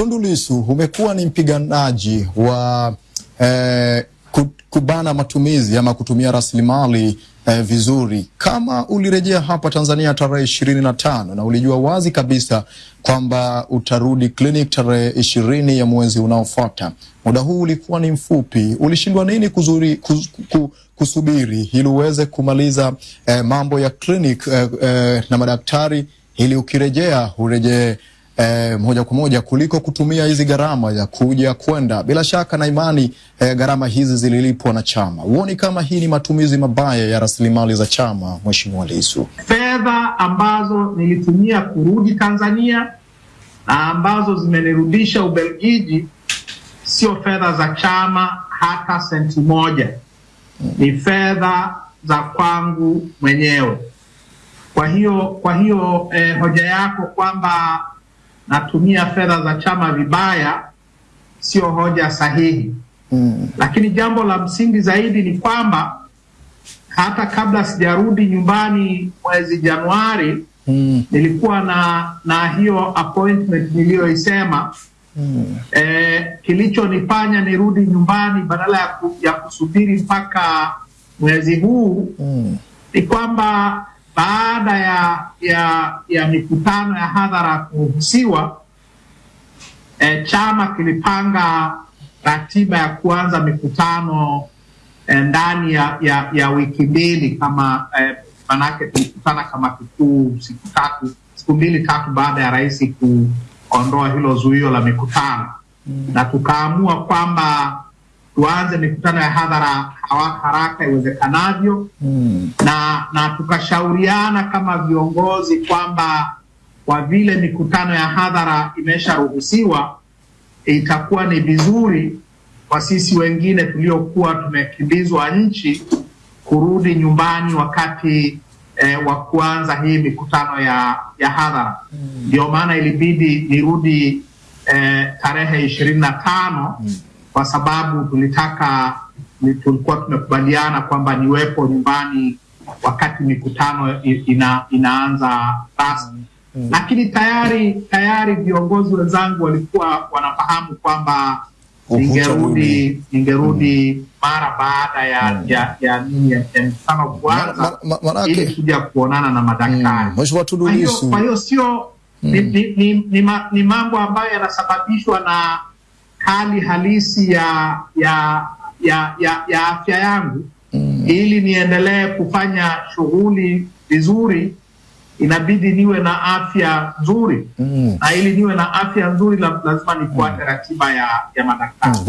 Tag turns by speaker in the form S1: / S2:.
S1: Tundu Lissu, umekuwa ni mpiganaji wa eh, kubana matumizi ama kutumia rasilimali eh, vizuri. Kama ulirejea hapa Tanzania tarehe ishirini na tano na ulijua wazi kabisa kwamba utarudi clinic tarehe ishirini ya mwezi unaofuata, muda huu ulikuwa ni mfupi, ulishindwa nini kuzuri, kuz, ku, kusubiri ili uweze kumaliza eh, mambo ya clinic eh, eh, na madaktari ili ukirejea urejee Eh, moja kwa moja kuliko kutumia hizi gharama ya kuja kwenda. Bila shaka na imani eh, gharama hizi zililipwa na chama. Huoni kama hii ni matumizi mabaya ya rasilimali za chama, Mheshimiwa Lissu?
S2: Fedha ambazo nilitumia kurudi Tanzania na ambazo zimenirudisha Ubelgiji sio fedha za chama hata senti moja, ni fedha za kwangu mwenyewe. Kwa hiyo kwa hiyo eh, hoja yako kwamba natumia fedha za chama vibaya sio hoja sahihi. Mm. Lakini jambo la msingi zaidi ni kwamba hata kabla sijarudi nyumbani mwezi Januari mm. nilikuwa na na hiyo appointment niliyoisema. Mm. Eh, kilichonifanya nirudi nyumbani badala ya, ku, ya kusubiri mpaka mwezi huu mm. ni kwamba baada ya ya ya mikutano ya hadhara kuruhusiwa, e, chama kilipanga ratiba ya kuanza mikutano e, ndani ya, ya, ya wiki mbili kama e, manake tulikutana kama kikuu siku tatu siku mbili tatu baada ya rais kuondoa hilo zuio la mikutano mm. na tukaamua kwamba tuanze mikutano ya hadhara haraka iwezekanavyo mm. na na tukashauriana kama viongozi kwamba kwa vile mikutano ya hadhara imesharuhusiwa, itakuwa ni vizuri kwa sisi wengine tuliokuwa tumekimbizwa nchi kurudi nyumbani wakati eh, wa kuanza hii mikutano ya ya hadhara. Ndio mm. maana ilibidi nirudi eh, tarehe ishirini na tano mm kwa sababu tulitaka tulikuwa tumekubaliana kwamba niwepo nyumbani wakati mikutano ina, inaanza rasmi mm. Lakini tayari tayari viongozi wenzangu walikuwa wanafahamu kwamba ningerudi ningerudi mm. mara baada ya mm. ya ya ya mkutano kuanza ili kuja kuonana na madaktari.
S1: Mheshimiwa Tundu Lissu,
S2: kwa hiyo sio ni, ni, ni, ni, ni mambo ambayo yanasababishwa na hali halisi ya ya ya ya, ya afya yangu mm. Ili niendelee kufanya shughuli vizuri, inabidi niwe na afya nzuri mm. Na ili niwe na afya nzuri lazima nifuate mm. ratiba ya, ya madaktari mm.